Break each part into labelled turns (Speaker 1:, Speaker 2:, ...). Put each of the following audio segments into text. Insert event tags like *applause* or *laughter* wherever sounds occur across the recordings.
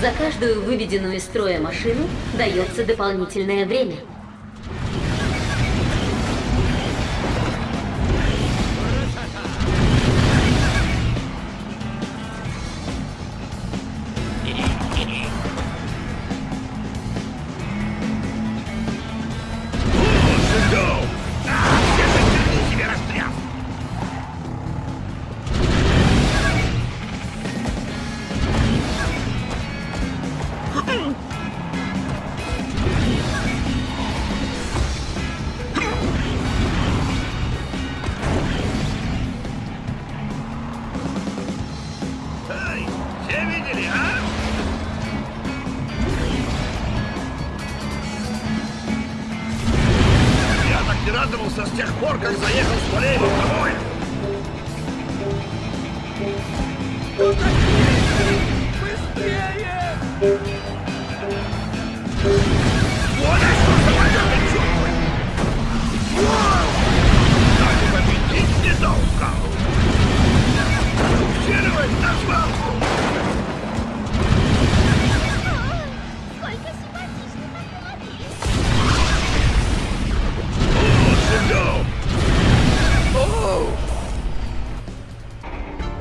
Speaker 1: За каждую выведенную из строя машину дается дополнительное время.
Speaker 2: Видели, а? Я так не радовался с тех пор, как заехал с полей домой. Быстрее!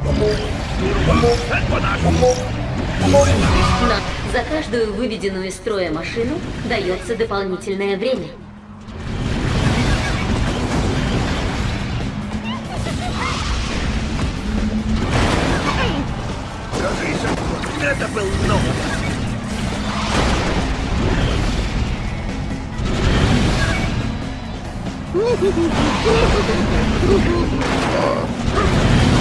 Speaker 2: Турбо, это по-нашему!
Speaker 1: На, за каждую выведенную из строя машину дается дополнительное время.
Speaker 2: Это был новый. Вот *laughs*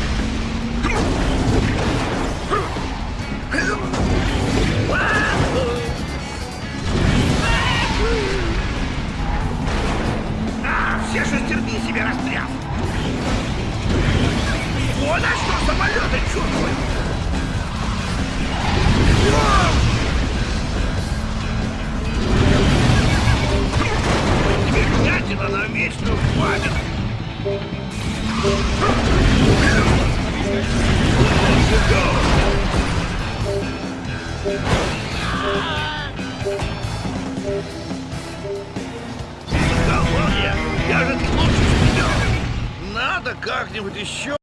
Speaker 2: Вертятина на вечную память! Колония! Я же не лучше тебя! Надо как-нибудь еще...